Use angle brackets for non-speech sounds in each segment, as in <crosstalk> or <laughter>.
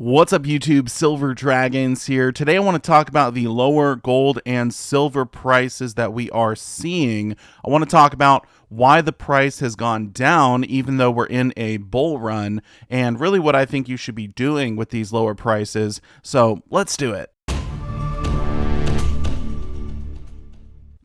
What's up YouTube, Silver Dragons here. Today I want to talk about the lower gold and silver prices that we are seeing. I want to talk about why the price has gone down even though we're in a bull run and really what I think you should be doing with these lower prices. So let's do it.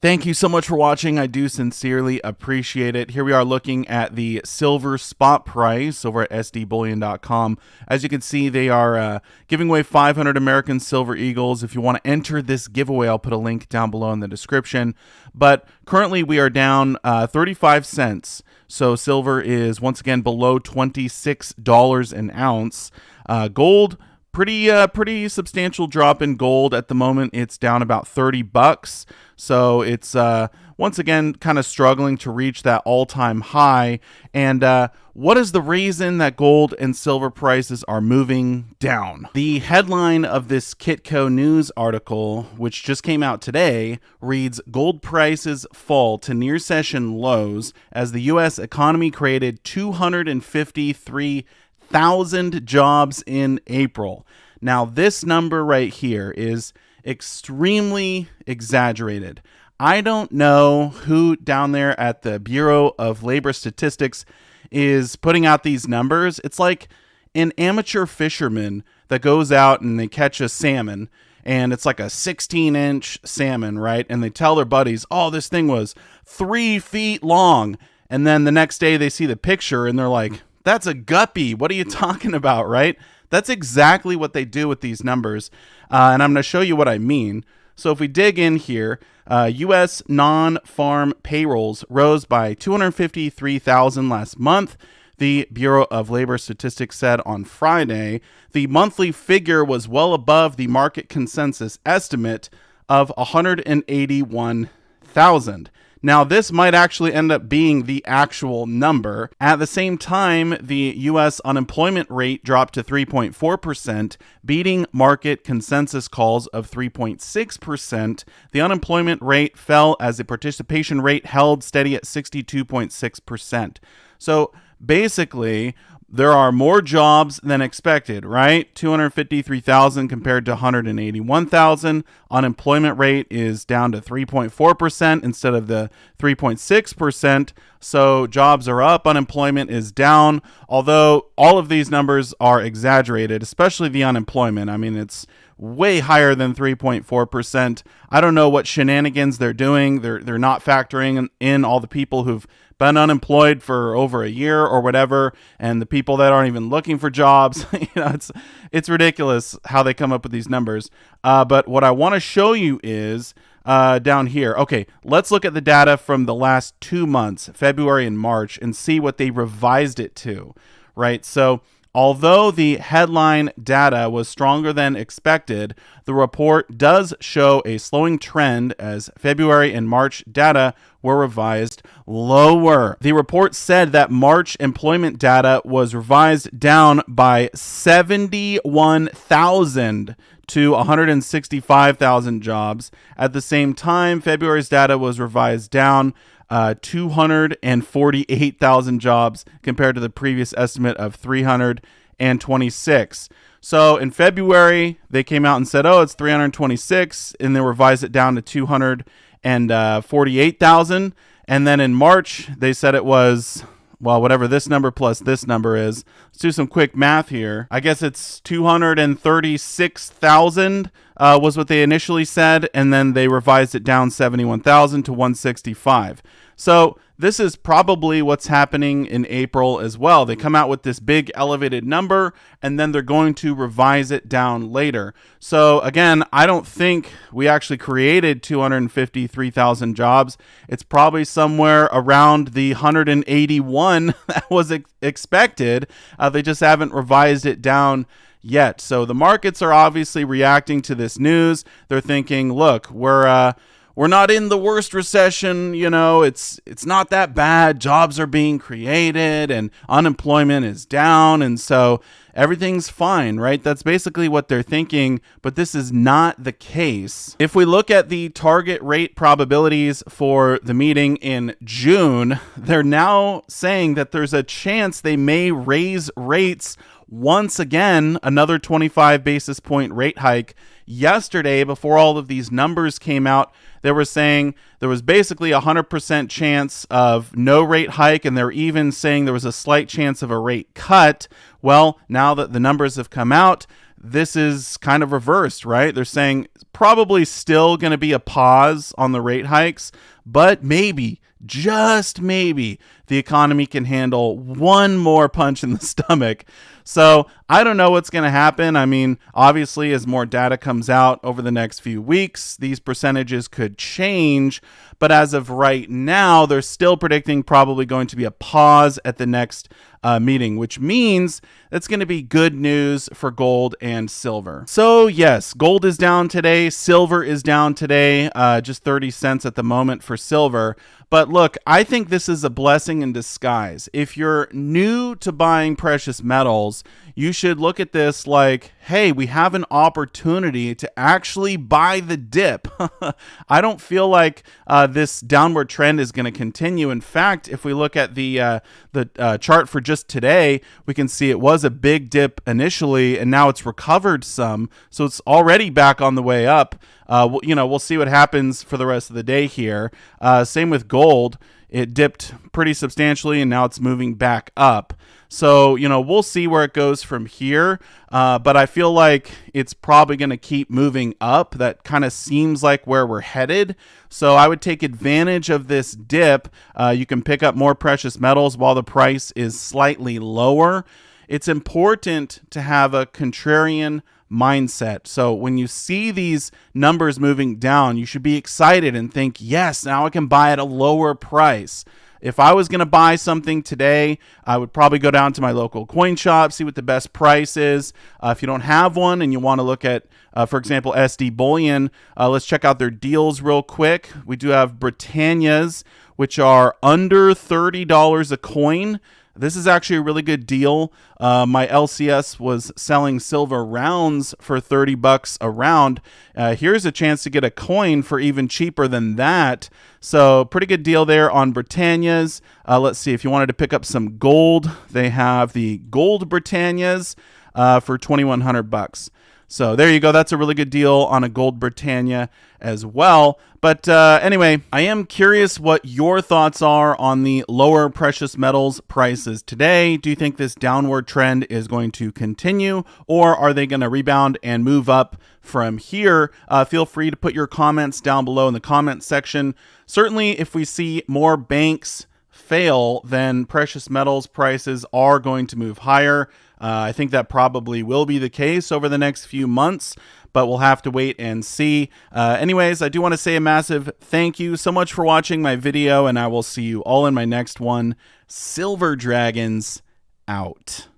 Thank you so much for watching. I do sincerely appreciate it. Here we are looking at the silver spot price over at sdbullion.com. As you can see, they are uh, giving away 500 American Silver Eagles. If you want to enter this giveaway, I'll put a link down below in the description. But currently, we are down uh, 35 cents. So silver is once again below $26 an ounce. Uh, gold pretty uh, pretty substantial drop in gold at the moment. It's down about 30 bucks. So it's uh, once again kind of struggling to reach that all-time high. And uh, what is the reason that gold and silver prices are moving down? The headline of this Kitco news article, which just came out today, reads Gold prices fall to near session lows as the U.S. economy created 253 thousand jobs in April. Now, this number right here is extremely exaggerated. I don't know who down there at the Bureau of Labor Statistics is putting out these numbers. It's like an amateur fisherman that goes out and they catch a salmon and it's like a 16 inch salmon, right? And they tell their buddies, oh, this thing was three feet long. And then the next day they see the picture and they're like, that's a guppy. What are you <laughs> talking about, right? That's exactly what they do with these numbers. Uh, and I'm going to show you what I mean. So if we dig in here, uh, U.S. non-farm payrolls rose by 253,000 last month. The Bureau of Labor Statistics said on Friday the monthly figure was well above the market consensus estimate of 181,000. Now, this might actually end up being the actual number. At the same time, the U.S. unemployment rate dropped to 3.4%, beating market consensus calls of 3.6%. The unemployment rate fell as the participation rate held steady at 62.6%. So basically, there are more jobs than expected, right? 253,000 compared to 181,000. Unemployment rate is down to 3.4% instead of the 3.6%. So jobs are up, unemployment is down. Although all of these numbers are exaggerated, especially the unemployment. I mean, it's way higher than 3.4%. I don't know what shenanigans they're doing. They're they're not factoring in all the people who've been unemployed for over a year or whatever and the people that aren't even looking for jobs. <laughs> you know, it's it's ridiculous how they come up with these numbers. Uh, but what I want to show you is uh, down here. Okay, let's look at the data from the last two months, February and March, and see what they revised it to, right? So Although the headline data was stronger than expected, the report does show a slowing trend as February and March data were revised lower. The report said that March employment data was revised down by 71,000 to 165,000 jobs. At the same time, February's data was revised down uh, 248,000 jobs compared to the previous estimate of 326. So in February, they came out and said, oh, it's 326, and they revised it down to 248,000. And then in March, they said it was well, whatever this number plus this number is. Let's do some quick math here. I guess it's 236,000 uh, was what they initially said, and then they revised it down 71,000 to 165. So this is probably what's happening in April as well. They come out with this big elevated number and then they're going to revise it down later. So again, I don't think we actually created 253,000 jobs. It's probably somewhere around the 181 <laughs> that was ex expected. Uh, they just haven't revised it down yet. So the markets are obviously reacting to this news. They're thinking, look, we're uh, we're not in the worst recession you know it's it's not that bad. Jobs are being created and unemployment is down and so everything's fine right? That's basically what they're thinking but this is not the case. If we look at the target rate probabilities for the meeting in June they're now saying that there's a chance they may raise rates once again another 25 basis point rate hike yesterday before all of these numbers came out they were saying there was basically a 100% chance of no rate hike and they're even saying there was a slight chance of a rate cut well now that the numbers have come out this is kind of reversed, right? They're saying probably still going to be a pause on the rate hikes, but maybe, just maybe, the economy can handle one more punch in the <laughs> stomach. So I don't know what's going to happen. I mean, obviously, as more data comes out over the next few weeks, these percentages could change. But as of right now, they're still predicting probably going to be a pause at the next uh, meeting, which means that's going to be good news for gold and silver. So, yes, gold is down today. Silver is down today, uh, just 30 cents at the moment for silver. But look, I think this is a blessing in disguise. If you're new to buying precious metals, you should look at this like, hey, we have an opportunity to actually buy the dip. <laughs> I don't feel like uh, this downward trend is going to continue. In fact, if we look at the uh, the uh, chart for just today, we can see it was a big dip initially, and now it's recovered some, so it's already back on the way up. Uh, you know, we'll see what happens for the rest of the day here. Uh, same with gold it dipped pretty substantially and now it's moving back up. So, you know, we'll see where it goes from here. Uh, but I feel like it's probably going to keep moving up. That kind of seems like where we're headed. So I would take advantage of this dip. Uh, you can pick up more precious metals while the price is slightly lower. It's important to have a contrarian mindset. So when you see these numbers moving down, you should be excited and think, yes, now I can buy at a lower price. If I was going to buy something today, I would probably go down to my local coin shop, see what the best price is. Uh, if you don't have one and you want to look at, uh, for example, SD Bullion, uh, let's check out their deals real quick. We do have Britannias, which are under $30 a coin. This is actually a really good deal. Uh, my LCS was selling silver rounds for 30 bucks a round. Uh, here's a chance to get a coin for even cheaper than that. So pretty good deal there on Britannias. Uh, let's see, if you wanted to pick up some gold, they have the gold Britannias uh, for 2100 bucks. So there you go. That's a really good deal on a Gold Britannia as well. But uh, anyway, I am curious what your thoughts are on the lower precious metals prices today. Do you think this downward trend is going to continue, or are they going to rebound and move up from here? Uh, feel free to put your comments down below in the comment section. Certainly, if we see more banks fail, then precious metals prices are going to move higher. Uh, I think that probably will be the case over the next few months, but we'll have to wait and see. Uh, anyways, I do want to say a massive thank you so much for watching my video, and I will see you all in my next one. Silver Dragons out.